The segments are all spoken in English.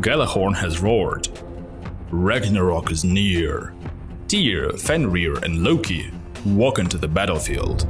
Gjallarhorn has roared. Ragnarok is near. Tyr, Fenrir and Loki walk into the battlefield.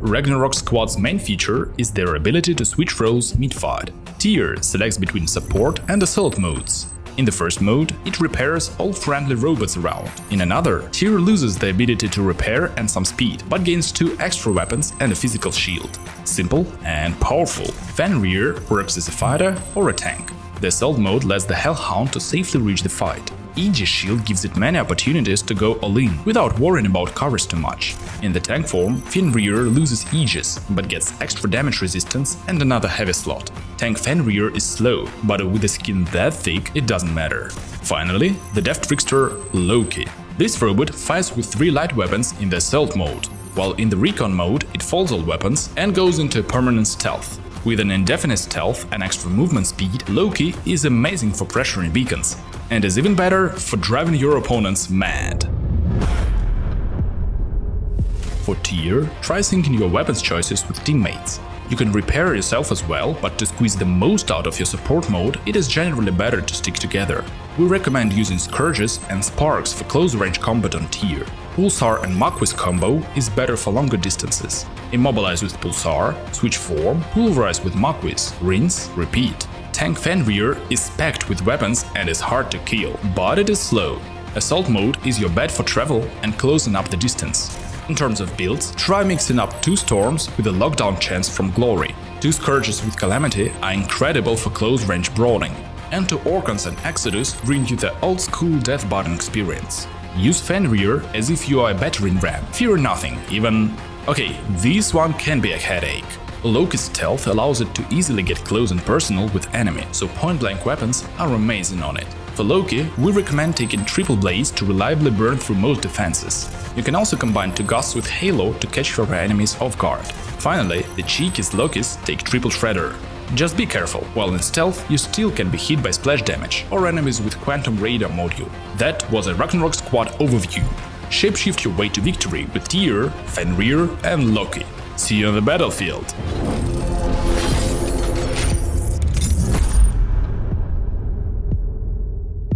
Ragnarok Squad's main feature is their ability to switch roles mid-fight. Tyr selects between support and assault modes. In the first mode, it repairs all friendly robots around. In another, Tyr loses the ability to repair and some speed, but gains two extra weapons and a physical shield. Simple and powerful. Fenrir works as a fighter or a tank. The assault mode lets the Hellhound to safely reach the fight. Aegis shield gives it many opportunities to go all-in, without worrying about covers too much. In the tank form, Fenrir loses Aegis, but gets extra damage resistance and another heavy slot. Tank Fenrir is slow, but with a skin that thick, it doesn't matter. Finally, the death trickster Loki. This robot fires with three light weapons in the assault mode, while in the recon mode it folds all weapons and goes into permanent stealth. With an indefinite stealth and extra movement speed, Loki is amazing for pressuring beacons, and is even better for driving your opponents mad. For Tyr, try syncing your weapons choices with teammates. You can repair yourself as well, but to squeeze the most out of your support mode, it is generally better to stick together. We recommend using Scourges and Sparks for close-range combat on Tyr. Pulsar and Marquis combo is better for longer distances. Immobilize with Pulsar, switch form, pulverize with Marquis, rinse, repeat. Tank Fenrir is packed with weapons and is hard to kill, but it is slow. Assault mode is your bet for travel and closing up the distance. In terms of builds, try mixing up two Storms with a lockdown chance from Glory. Two Scourges with Calamity are incredible for close-range brawling. And two Orkans and Exodus bring you the old-school death button experience. Use Fenrir as if you are a battering ram, fear nothing, even… Okay, this one can be a headache. Loki's stealth allows it to easily get close and personal with enemy, so point-blank weapons are amazing on it. For Loki, we recommend taking Triple Blaze to reliably burn through most defenses. You can also combine two Gusts with Halo to catch your enemies off guard. Finally, the cheekiest Lokis take Triple Shredder. Just be careful, while in stealth you still can be hit by splash damage or enemies with Quantum Radar module. That was a Ragnarok Squad overview. Shapeshift your way to victory with Tyr, Fenrir and Loki. See you on the battlefield!